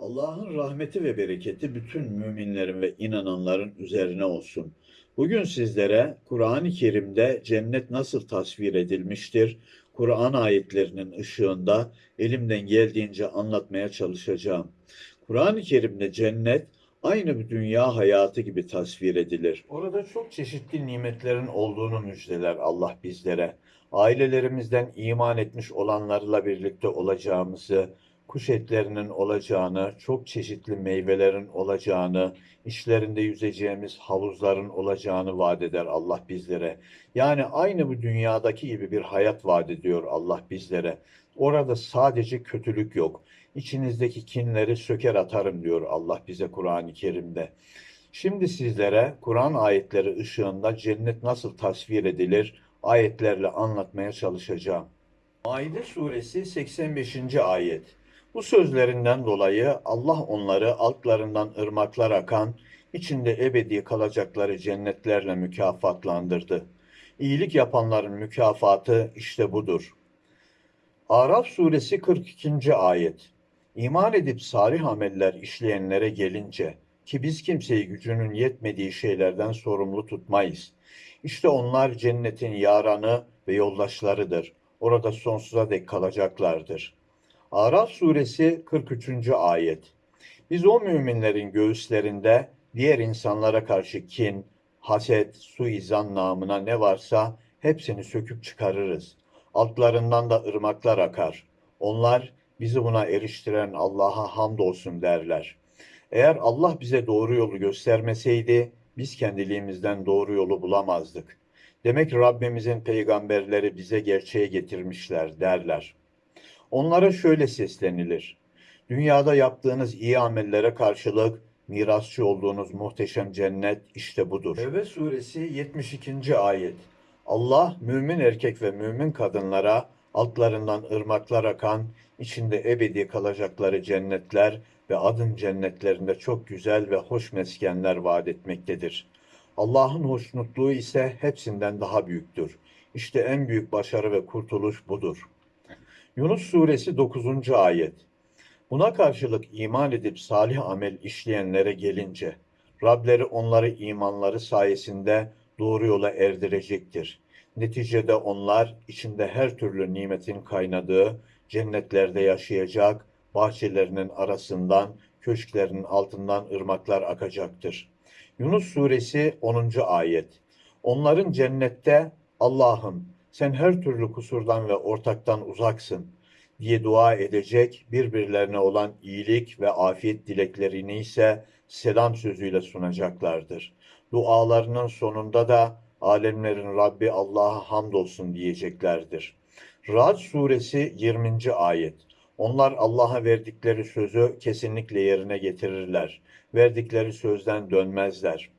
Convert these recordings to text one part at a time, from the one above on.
Allah'ın rahmeti ve bereketi bütün müminlerin ve inananların üzerine olsun. Bugün sizlere Kur'an-ı Kerim'de cennet nasıl tasvir edilmiştir, Kur'an ayetlerinin ışığında elimden geldiğince anlatmaya çalışacağım. Kur'an-ı Kerim'de cennet aynı bir dünya hayatı gibi tasvir edilir. Orada çok çeşitli nimetlerin olduğunu müjdeler Allah bizlere. Ailelerimizden iman etmiş olanlarla birlikte olacağımızı, kuş etlerinin olacağını, çok çeşitli meyvelerin olacağını, içlerinde yüzeceğimiz havuzların olacağını vaat eder Allah bizlere. Yani aynı bu dünyadaki gibi bir hayat vaat ediyor Allah bizlere. Orada sadece kötülük yok. İçinizdeki kinleri söker atarım diyor Allah bize Kur'an-ı Kerim'de. Şimdi sizlere Kur'an ayetleri ışığında cennet nasıl tasvir edilir ayetlerle anlatmaya çalışacağım. Maide suresi 85. ayet. Bu sözlerinden dolayı Allah onları altlarından ırmaklar akan, içinde ebedi kalacakları cennetlerle mükafatlandırdı. İyilik yapanların mükafatı işte budur. Araf suresi 42. ayet. İman edip salih ameller işleyenlere gelince ki biz kimseyi gücünün yetmediği şeylerden sorumlu tutmayız. İşte onlar cennetin yaranı ve yoldaşlarıdır. Orada sonsuza dek kalacaklardır. Araf suresi 43. ayet. Biz o müminlerin göğüslerinde diğer insanlara karşı kin, haset, suizan namına ne varsa hepsini söküp çıkarırız. Altlarından da ırmaklar akar. Onlar bizi buna eriştiren Allah'a hamdolsun derler. Eğer Allah bize doğru yolu göstermeseydi biz kendiliğimizden doğru yolu bulamazdık. Demek Rabbimizin peygamberleri bize gerçeği getirmişler derler. Onlara şöyle seslenilir. Dünyada yaptığınız iyi amellere karşılık mirasçı olduğunuz muhteşem cennet işte budur. Tevbe suresi 72. ayet. Allah mümin erkek ve mümin kadınlara altlarından ırmaklar akan, içinde ebedi kalacakları cennetler ve adın cennetlerinde çok güzel ve hoş meskenler vaat etmektedir. Allah'ın hoşnutluğu ise hepsinden daha büyüktür. İşte en büyük başarı ve kurtuluş budur. Yunus suresi 9. ayet. Buna karşılık iman edip salih amel işleyenlere gelince, Rableri onları imanları sayesinde doğru yola erdirecektir. Neticede onlar içinde her türlü nimetin kaynadığı cennetlerde yaşayacak, bahçelerinin arasından, köşklerinin altından ırmaklar akacaktır. Yunus suresi 10. ayet. Onların cennette Allah'ım sen her türlü kusurdan ve ortaktan uzaksın diye dua edecek, birbirlerine olan iyilik ve afiyet dileklerini ise selam sözüyle sunacaklardır. Dualarının sonunda da alemlerin Rabbi Allah'a hamdolsun diyeceklerdir. Ra'd suresi 20. ayet. Onlar Allah'a verdikleri sözü kesinlikle yerine getirirler. Verdikleri sözden dönmezler.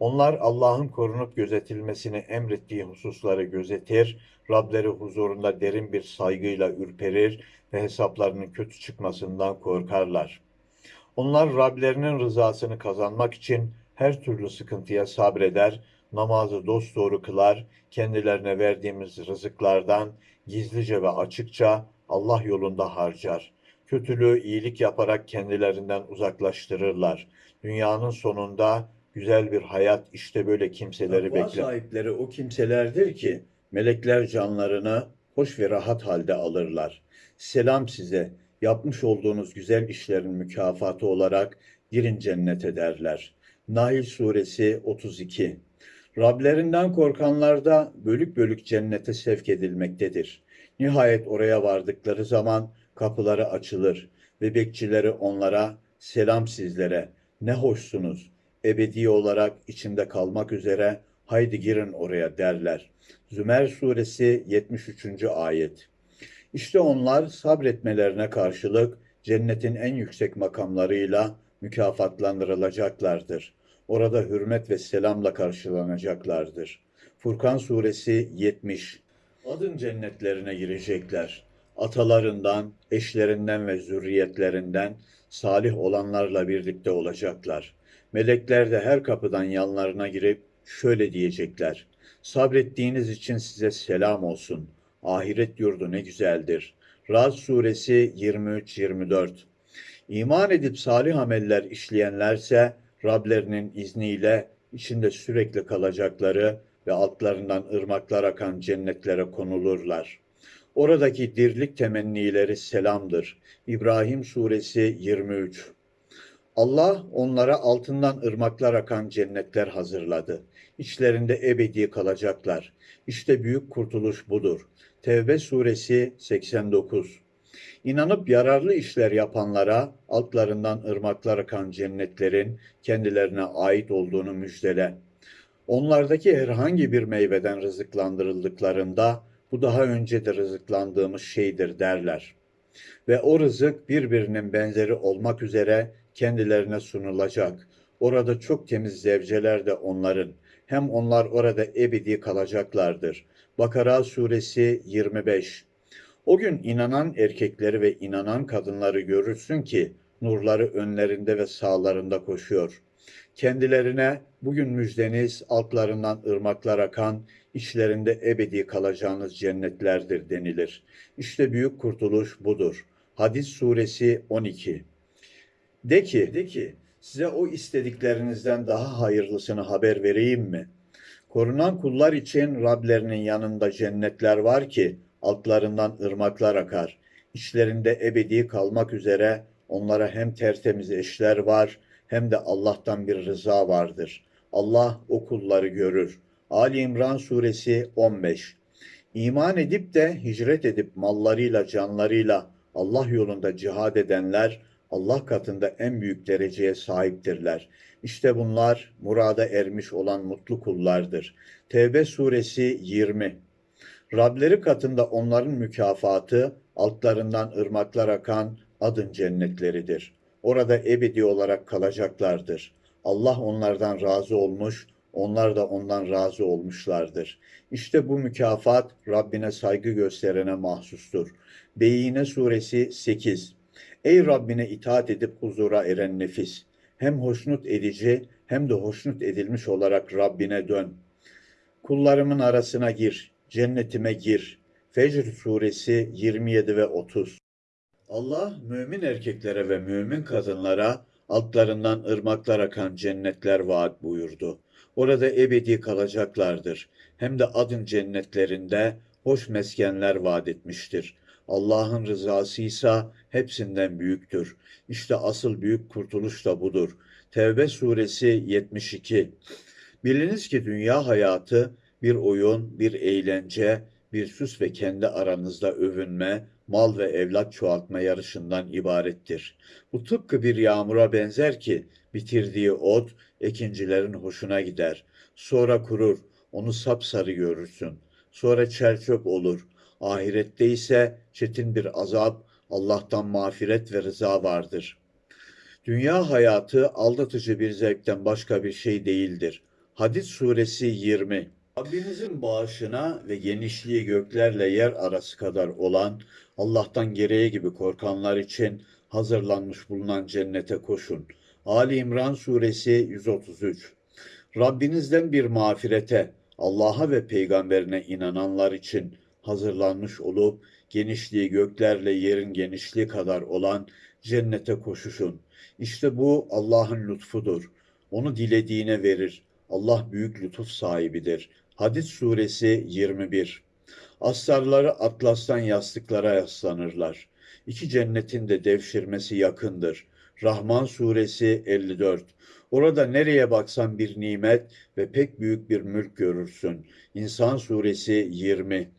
Onlar Allah'ın korunup gözetilmesini emrettiği hususları gözetir, Rableri huzurunda derin bir saygıyla ürperir ve hesaplarının kötü çıkmasından korkarlar. Onlar Rablerinin rızasını kazanmak için her türlü sıkıntıya sabreder, namazı dosdoğru kılar, kendilerine verdiğimiz rızıklardan gizlice ve açıkça Allah yolunda harcar. Kötülüğü iyilik yaparak kendilerinden uzaklaştırırlar. Dünyanın sonunda güzel bir hayat işte böyle kimseleri bekler. sahipleri o kimselerdir ki melekler canlarını hoş ve rahat halde alırlar. Selam size. Yapmış olduğunuz güzel işlerin mükafatı olarak girin cennet ederler. Nahl suresi 32 Rablerinden korkanlar da bölük bölük cennete sevk edilmektedir. Nihayet oraya vardıkları zaman kapıları açılır ve bekçileri onlara selam sizlere ne hoşsunuz ebedi olarak içinde kalmak üzere haydi girin oraya derler. Zümer suresi 73. ayet. İşte onlar sabretmelerine karşılık cennetin en yüksek makamlarıyla mükafatlandırılacaklardır. Orada hürmet ve selamla karşılanacaklardır. Furkan suresi 70. Adın cennetlerine girecekler. Atalarından, eşlerinden ve zürriyetlerinden salih olanlarla birlikte olacaklar. Melekler de her kapıdan yanlarına girip şöyle diyecekler. Sabrettiğiniz için size selam olsun. Ahiret yurdu ne güzeldir. Raz suresi 23-24 İman edip salih ameller işleyenlerse Rablerinin izniyle içinde sürekli kalacakları ve altlarından ırmaklar akan cennetlere konulurlar. Oradaki dirlik temennileri selamdır. İbrahim suresi 23 Allah onlara altından ırmaklar akan cennetler hazırladı. İçlerinde ebedi kalacaklar. İşte büyük kurtuluş budur. Tevbe suresi 89 İnanıp yararlı işler yapanlara altlarından ırmaklar akan cennetlerin kendilerine ait olduğunu müjdele. Onlardaki herhangi bir meyveden rızıklandırıldıklarında bu daha önce de rızıklandığımız şeydir derler. Ve o rızık birbirinin benzeri olmak üzere kendilerine sunulacak. Orada çok temiz zevceler de onların. Hem onlar orada ebedi kalacaklardır. Bakara suresi 25 O gün inanan erkekleri ve inanan kadınları görürsün ki nurları önlerinde ve sağlarında koşuyor. Kendilerine bugün müjdeniz altlarından ırmaklar akan, içlerinde ebedi kalacağınız cennetlerdir denilir. İşte büyük kurtuluş budur. Hadis suresi 12 De ki, de ki size o istediklerinizden daha hayırlısını haber vereyim mi? Korunan kullar için Rablerinin yanında cennetler var ki altlarından ırmaklar akar. İçlerinde ebedi kalmak üzere onlara hem tertemiz eşler var hem de Allah'tan bir rıza vardır. Allah o kulları görür. Ali İmran suresi 15 İman edip de hicret edip mallarıyla canlarıyla Allah yolunda cihad edenler Allah katında en büyük dereceye sahiptirler. İşte bunlar murada ermiş olan mutlu kullardır. Tevbe suresi 20 Rableri katında onların mükafatı altlarından ırmaklar akan adın cennetleridir. Orada ebedi olarak kalacaklardır. Allah onlardan razı olmuş, onlar da ondan razı olmuşlardır. İşte bu mükafat Rabbine saygı gösterene mahsustur. Beyine suresi 8 Ey Rabbine itaat edip huzura eren nefis! Hem hoşnut edici hem de hoşnut edilmiş olarak Rabbine dön. Kullarımın arasına gir, cennetime gir. Fecr suresi 27 ve 30 Allah mümin erkeklere ve mümin kadınlara altlarından ırmaklar akan cennetler vaat buyurdu. Orada ebedi kalacaklardır. Hem de adın cennetlerinde hoş meskenler vaat etmiştir. Allah'ın rızası ise hepsinden büyüktür. İşte asıl büyük kurtuluş da budur. Tevbe suresi 72 Biliniz ki dünya hayatı bir oyun, bir eğlence, bir süs ve kendi aranızda övünme, mal ve evlat çoğaltma yarışından ibarettir. Bu tıpkı bir yağmura benzer ki bitirdiği ot ekincilerin hoşuna gider. Sonra kurur, onu sapsarı görürsün. Sonra çerçöp olur. Ahirette ise çetin bir azap, Allah'tan mağfiret ve rıza vardır. Dünya hayatı aldatıcı bir zevkten başka bir şey değildir. Hadis suresi 20 Rabbinizin bağışına ve genişliği göklerle yer arası kadar olan Allah'tan gereği gibi korkanlar için hazırlanmış bulunan cennete koşun. Ali İmran suresi 133 Rabbinizden bir mağfirete, Allah'a ve peygamberine inananlar için hazırlanmış olup genişliği göklerle yerin genişliği kadar olan cennete koşuşun. İşte bu Allah'ın lütfudur. Onu dilediğine verir. Allah büyük lütuf sahibidir. Hadis suresi 21 Astarları atlastan yastıklara yaslanırlar. İki cennetin de devşirmesi yakındır. Rahman suresi 54 Orada nereye baksan bir nimet ve pek büyük bir mülk görürsün. İnsan suresi 20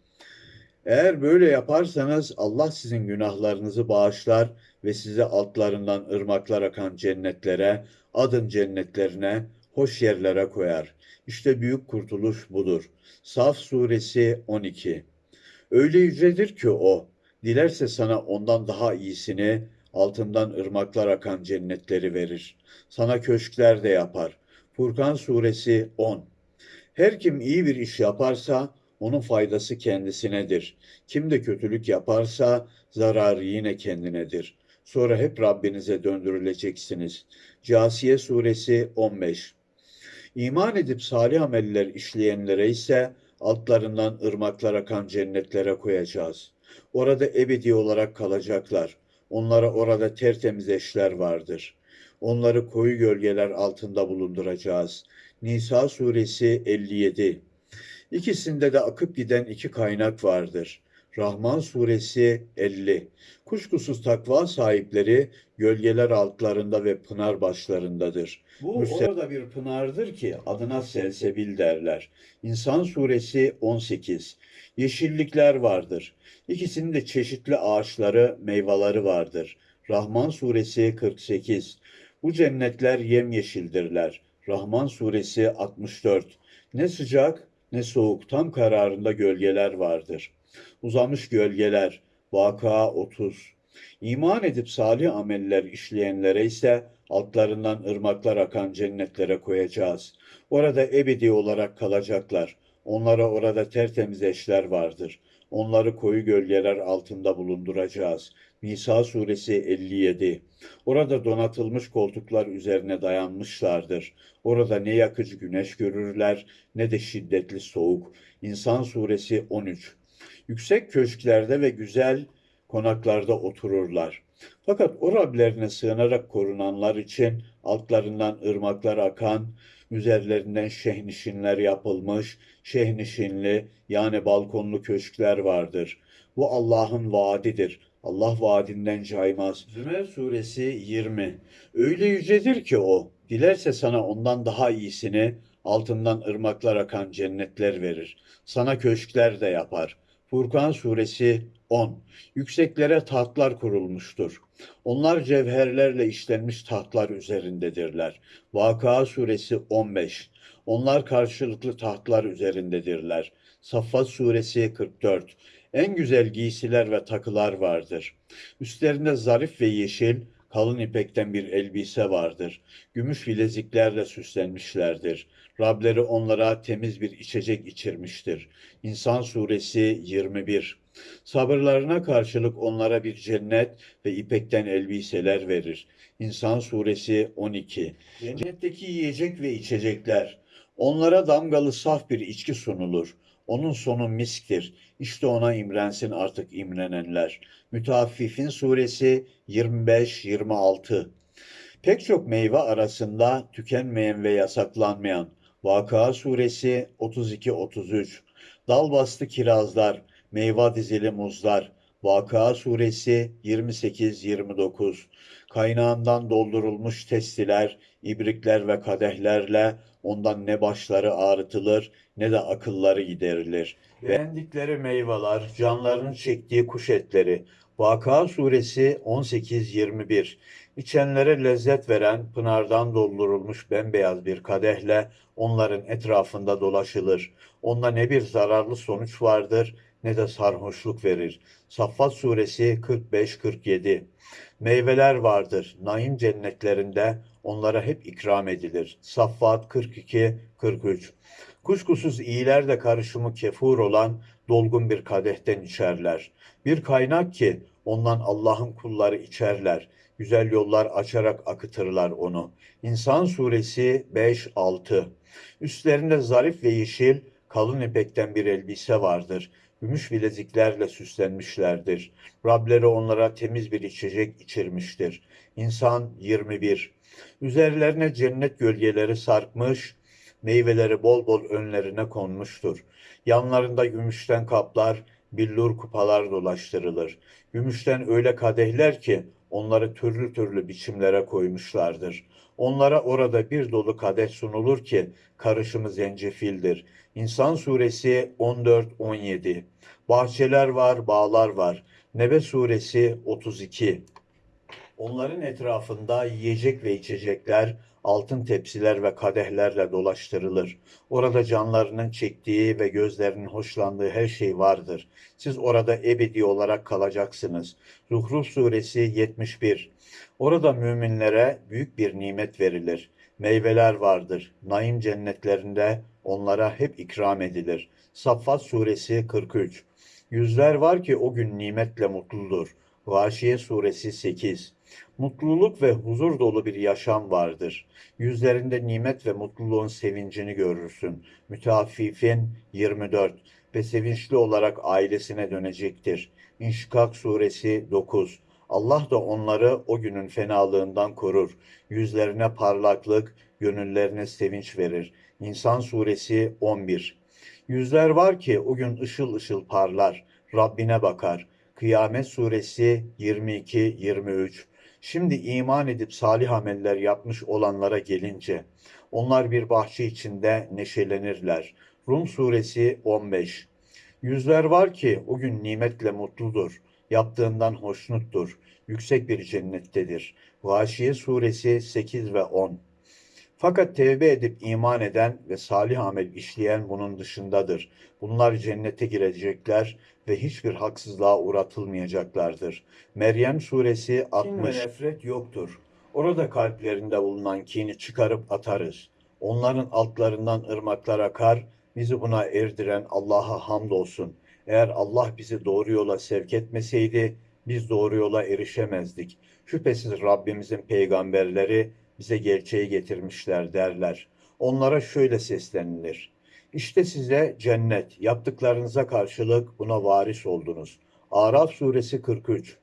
Eğer böyle yaparsanız Allah sizin günahlarınızı bağışlar ve sizi altlarından ırmaklar akan cennetlere, adın cennetlerine, hoş yerlere koyar. İşte büyük kurtuluş budur. Saf suresi 12 Öyle yücedir ki o, dilerse sana ondan daha iyisini, altından ırmaklar akan cennetleri verir. Sana köşkler de yapar. Furkan suresi 10 Her kim iyi bir iş yaparsa, onun faydası kendisinedir. Kim de kötülük yaparsa, zararı yine kendinedir. Sonra hep Rabbinize döndürüleceksiniz. Casiye suresi 15 İman edip salih ameller işleyenlere ise altlarından ırmaklar akan cennetlere koyacağız. Orada ebedi olarak kalacaklar. Onlara orada tertemiz eşler vardır. Onları koyu gölgeler altında bulunduracağız. Nisa suresi 57 İkisinde de akıp giden iki kaynak vardır. Rahman suresi 50. Kuşkusuz takva sahipleri gölgeler altlarında ve pınar başlarındadır. Bu Müste- orada bir pınardır ki adına selsebil derler. İnsan suresi 18. Yeşillikler vardır. İkisinin de çeşitli ağaçları, meyveleri vardır. Rahman suresi 48. Bu cennetler yemyeşildirler. Rahman suresi 64. Ne sıcak ne soğuk tam kararında gölgeler vardır. Uzamış gölgeler. Vaka 30. İman edip salih ameller işleyenlere ise altlarından ırmaklar akan cennetlere koyacağız. Orada ebedi olarak kalacaklar. Onlara orada tertemiz eşler vardır. Onları koyu gölgeler altında bulunduracağız. Nisa suresi 57. Orada donatılmış koltuklar üzerine dayanmışlardır. Orada ne yakıcı güneş görürler ne de şiddetli soğuk. İnsan suresi 13. Yüksek köşklerde ve güzel konaklarda otururlar. Fakat o Rablerine sığınarak korunanlar için altlarından ırmaklar akan, üzerlerinden şehnişinler yapılmış, şehnişinli yani balkonlu köşkler vardır. Bu Allah'ın vaadidir. Allah vaadinden caymaz. Zümer suresi 20. Öyle yücedir ki o, dilerse sana ondan daha iyisini, altından ırmaklar akan cennetler verir. Sana köşkler de yapar. Furkan suresi 10. Yükseklere tahtlar kurulmuştur. Onlar cevherlerle işlenmiş tahtlar üzerindedirler. Vakıa suresi 15. Onlar karşılıklı tahtlar üzerindedirler. Saffat suresi 44. En güzel giysiler ve takılar vardır. Üstlerinde zarif ve yeşil, kalın ipekten bir elbise vardır. Gümüş bileziklerle süslenmişlerdir. Rableri onlara temiz bir içecek içirmiştir. İnsan suresi 21. Sabırlarına karşılık onlara bir cennet ve ipekten elbiseler verir. İnsan suresi 12. Cennetteki yiyecek ve içecekler. Onlara damgalı saf bir içki sunulur. Onun sonu misktir. İşte ona imrensin artık imrenenler. Müteaffifin suresi 25-26. Pek çok meyve arasında tükenmeyen ve yasaklanmayan Vakıa suresi 32-33. Dal bastı kirazlar, meyve dizili muzlar. Vakıa suresi 28-29. Kaynağından doldurulmuş testiler, ibrikler ve kadehlerle ondan ne başları ağrıtılır ne de akılları giderilir. Beğendikleri meyveler, canlarının çektiği kuş etleri. Vakıa suresi 18-21. İçenlere lezzet veren pınardan doldurulmuş bembeyaz bir kadehle onların etrafında dolaşılır. Onda ne bir zararlı sonuç vardır ne de sarhoşluk verir. Saffat suresi 45-47 Meyveler vardır. Naim cennetlerinde onlara hep ikram edilir. Saffat 42-43 Kuşkusuz iyiler de karışımı kefur olan dolgun bir kadehten içerler. Bir kaynak ki ondan Allah'ın kulları içerler. Güzel yollar açarak akıtırlar onu. İnsan suresi 5-6 Üstlerinde zarif ve yeşil kalın ipekten bir elbise vardır. Gümüş bileziklerle süslenmişlerdir. Rableri onlara temiz bir içecek içirmiştir. İnsan 21 Üzerlerine cennet gölgeleri sarkmış, meyveleri bol bol önlerine konmuştur. Yanlarında gümüşten kaplar, billur kupalar dolaştırılır. Gümüşten öyle kadehler ki onları türlü türlü biçimlere koymuşlardır. Onlara orada bir dolu kadeh sunulur ki karışımı zencefildir. İnsan suresi 14-17 Bahçeler var, bağlar var. Nebe suresi 32 Onların etrafında yiyecek ve içecekler, altın tepsiler ve kadehlerle dolaştırılır. Orada canlarının çektiği ve gözlerinin hoşlandığı her şey vardır. Siz orada ebedi olarak kalacaksınız. Zuhruf suresi 71 Orada müminlere büyük bir nimet verilir. Meyveler vardır. Naim cennetlerinde onlara hep ikram edilir. Saffat suresi 43 Yüzler var ki o gün nimetle mutludur. Gâşiye suresi 8 Mutluluk ve huzur dolu bir yaşam vardır. Yüzlerinde nimet ve mutluluğun sevincini görürsün. Müteaffifin 24 ve sevinçli olarak ailesine dönecektir. İnşikak suresi 9 Allah da onları o günün fenalığından korur. Yüzlerine parlaklık, gönüllerine sevinç verir. İnsan suresi 11 Yüzler var ki o gün ışıl ışıl parlar, Rabbine bakar. Kıyamet suresi 22-23 Şimdi iman edip salih ameller yapmış olanlara gelince, onlar bir bahçe içinde neşelenirler. Rum suresi 15 Yüzler var ki o gün nimetle mutludur, yaptığından hoşnuttur, yüksek bir cennettedir. Gâşiye suresi 8 ve 10 fakat tevbe edip iman eden ve salih amel işleyen bunun dışındadır. Bunlar cennete girecekler ve hiçbir haksızlığa uğratılmayacaklardır. Meryem suresi 60. Kin ve nefret yoktur. Orada kalplerinde bulunan kini çıkarıp atarız. Onların altlarından ırmaklar akar, bizi buna erdiren Allah'a hamdolsun. Eğer Allah bizi doğru yola sevk etmeseydi, biz doğru yola erişemezdik. Şüphesiz Rabbimizin peygamberleri bize gerçeği getirmişler derler. Onlara şöyle seslenilir. İşte size cennet, yaptıklarınıza karşılık buna varis oldunuz. Araf suresi 43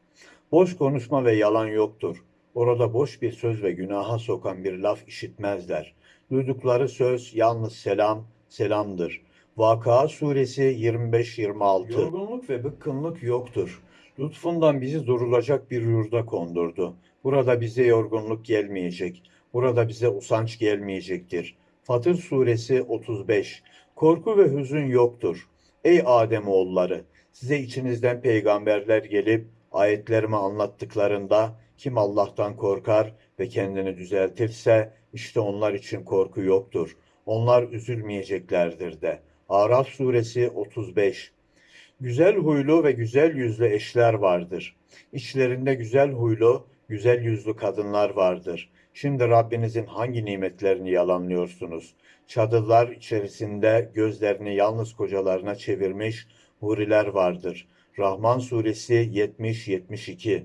Boş konuşma ve yalan yoktur. Orada boş bir söz ve günaha sokan bir laf işitmezler. Duydukları söz yalnız selam, selamdır. Vaka suresi 25-26 Yorgunluk ve bıkkınlık yoktur. Lütfundan bizi durulacak bir yurda kondurdu. Burada bize yorgunluk gelmeyecek. Burada bize usanç gelmeyecektir. Fatır suresi 35 Korku ve hüzün yoktur. Ey Adem oğulları, size içinizden peygamberler gelip ayetlerimi anlattıklarında kim Allah'tan korkar ve kendini düzeltirse işte onlar için korku yoktur. Onlar üzülmeyeceklerdir de. Araf suresi 35 Güzel huylu ve güzel yüzlü eşler vardır. İçlerinde güzel huylu, güzel yüzlü kadınlar vardır. Şimdi Rabbinizin hangi nimetlerini yalanlıyorsunuz? Çadırlar içerisinde gözlerini yalnız kocalarına çevirmiş huriler vardır. Rahman suresi 70-72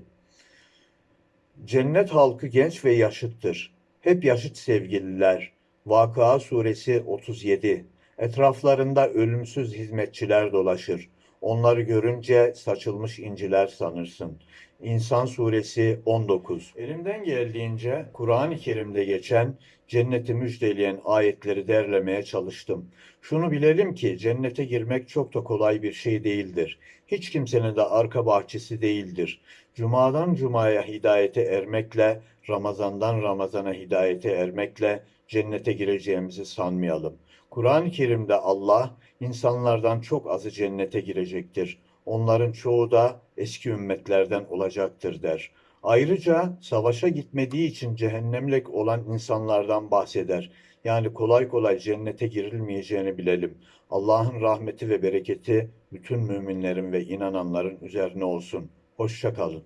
Cennet halkı genç ve yaşıttır. Hep yaşıt sevgililer. Vakıa suresi 37 Etraflarında ölümsüz hizmetçiler dolaşır. Onları görünce saçılmış inciler sanırsın. İnsan suresi 19. Elimden geldiğince Kur'an-ı Kerim'de geçen cenneti müjdeleyen ayetleri derlemeye çalıştım. Şunu bilelim ki cennete girmek çok da kolay bir şey değildir. Hiç kimsenin de arka bahçesi değildir. Cumadan cumaya hidayete ermekle, Ramazandan Ramazana hidayete ermekle cennete gireceğimizi sanmayalım. Kur'an-ı Kerim'de Allah insanlardan çok azı cennete girecektir. Onların çoğu da eski ümmetlerden olacaktır der. Ayrıca savaşa gitmediği için cehennemlek olan insanlardan bahseder. Yani kolay kolay cennete girilmeyeceğini bilelim. Allah'ın rahmeti ve bereketi bütün müminlerin ve inananların üzerine olsun. Hoşça kalın.